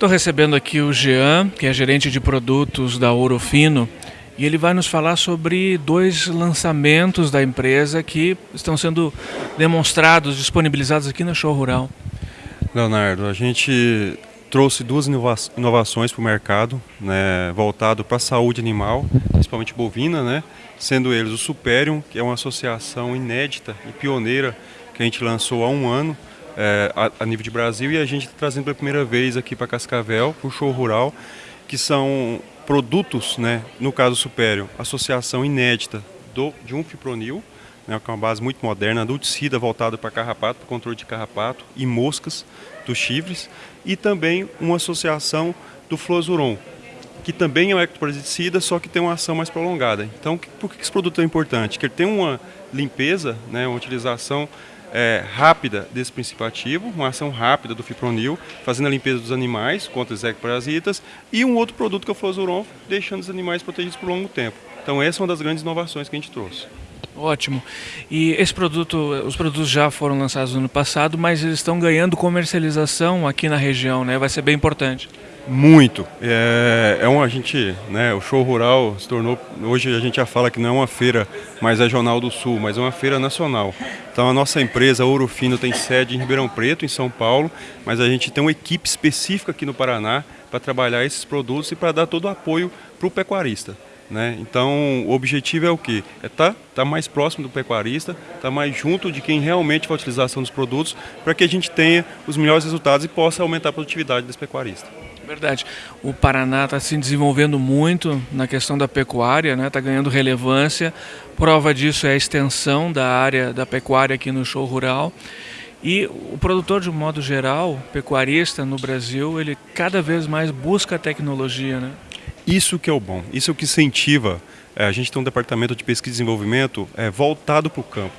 Estou recebendo aqui o Jean, que é gerente de produtos da Ouro Fino, e ele vai nos falar sobre dois lançamentos da empresa que estão sendo demonstrados, disponibilizados aqui na Show Rural. Leonardo, a gente trouxe duas inovações para o mercado, né, voltado para a saúde animal, principalmente bovina, né, sendo eles o Superium, que é uma associação inédita e pioneira que a gente lançou há um ano, é, a, a, nível de Brasil e a gente está trazendo pela primeira vez aqui para Cascavel, para o show rural, que são produtos, né, no caso Superior, associação inédita do, de um fipronil, né, que é uma base muito moderna, adulticida voltada para carrapato, para controle de carrapato e moscas dos chifres, e também uma associação do Flozuron, que também é um ectoparasiticida, só que tem uma ação mais prolongada. Então, por que esse produto é importante? Que ele tem uma limpeza, né, uma utilização é, rápida desse princípio ativo, uma ação rápida do fipronil, fazendo a limpeza dos animais contra os ectoparasitas, e um outro produto que é o Flozuron, deixando os animais protegidos por longo tempo. Então essa é uma das grandes inovações que a gente trouxe. Ótimo. E esse produto, os produtos já foram lançados no ano passado, mas eles estão ganhando comercialização aqui na região, né? Vai ser bem importante. Muito. É, é um, a gente, né, o show rural se tornou, hoje a gente já fala que não é uma feira mais regional do sul, mas é uma feira nacional. Então a nossa empresa, Ouro Fino, tem sede em Ribeirão Preto, em São Paulo, mas a gente tem uma equipe específica aqui no Paraná para trabalhar esses produtos e para dar todo o apoio para o pecuarista. Né? Então, o objetivo é o quê? É estar tá, tá mais próximo do pecuarista, estar tá mais junto de quem realmente vai a utilização dos produtos, para que a gente tenha os melhores resultados e possa aumentar a produtividade desse pecuarista. Verdade. O Paraná está se desenvolvendo muito na questão da pecuária, está né? Tá ganhando relevância. Prova disso é a extensão da área da pecuária aqui no show rural. E o produtor, de um modo geral, pecuarista no Brasil, ele cada vez mais busca a tecnologia. Né? Isso que é o bom, isso é o que incentiva. É, a gente tem um departamento de pesquisa e desenvolvimento é, voltado para o campo.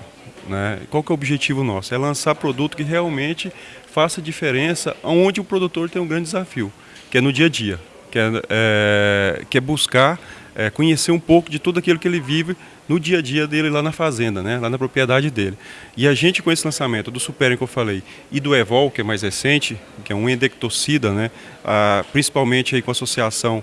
Né? Qual que é o objetivo nosso? É lançar produto que realmente faça diferença onde o produtor tem um grande desafio que é no dia a dia, que é, é, que é buscar é, conhecer um pouco de tudo aquilo que ele vive no dia a dia dele lá na fazenda, né, lá na propriedade dele. E a gente com esse lançamento do Superior que eu falei e do Evol, que é mais recente, que é um endectocida, né, a, principalmente aí com a associação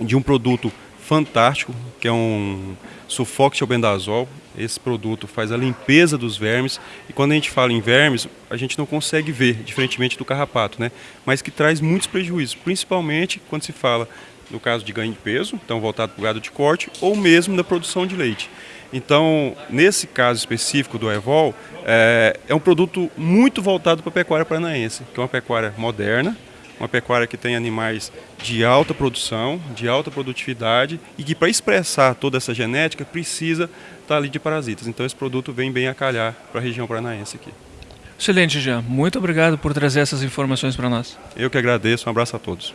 de um produto fantástico, que é um sulfoxilbendazol. Esse produto faz a limpeza dos vermes e quando a gente fala em vermes, a gente não consegue ver, diferentemente do carrapato, né? Mas que traz muitos prejuízos, principalmente quando se fala no caso de ganho de peso, então voltado para o gado de corte, ou mesmo da produção de leite. Então, nesse caso específico do Evol, é, é um produto muito voltado para a pecuária paranaense, que é uma pecuária moderna, uma pecuária que tem animais de alta produção, de alta produtividade e que para expressar toda essa genética precisa estar ali de parasitas. Então esse produto vem bem a calhar para a região paranaense aqui. Excelente, Jean. Muito obrigado por trazer essas informações para nós. Eu que agradeço. Um abraço a todos.